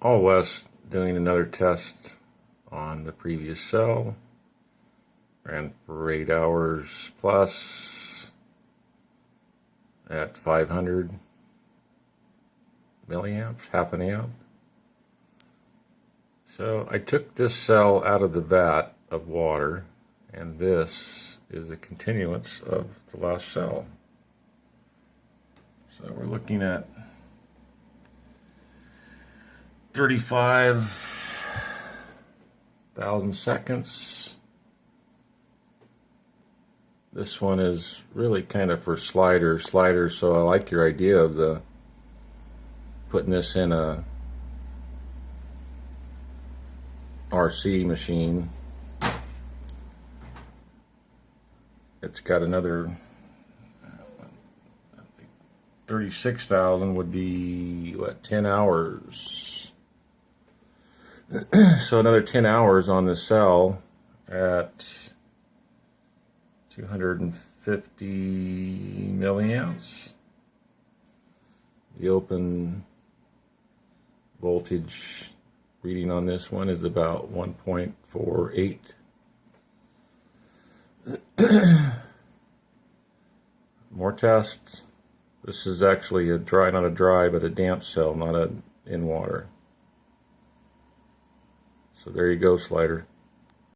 All West doing another test on the previous cell. Ran for eight hours plus at 500 milliamps, half an amp. So I took this cell out of the vat of water, and this is a continuance of the last cell. So we're looking at 35,000 seconds. This one is really kind of for slider, slider, so I like your idea of the putting this in a RC machine. It's got another 36,000 would be what 10 hours so another 10 hours on the cell at 250 milliamps. The open voltage reading on this one is about 1.48 more tests. This is actually a dry, not a dry, but a damp cell, not a in water. So there you go, slider.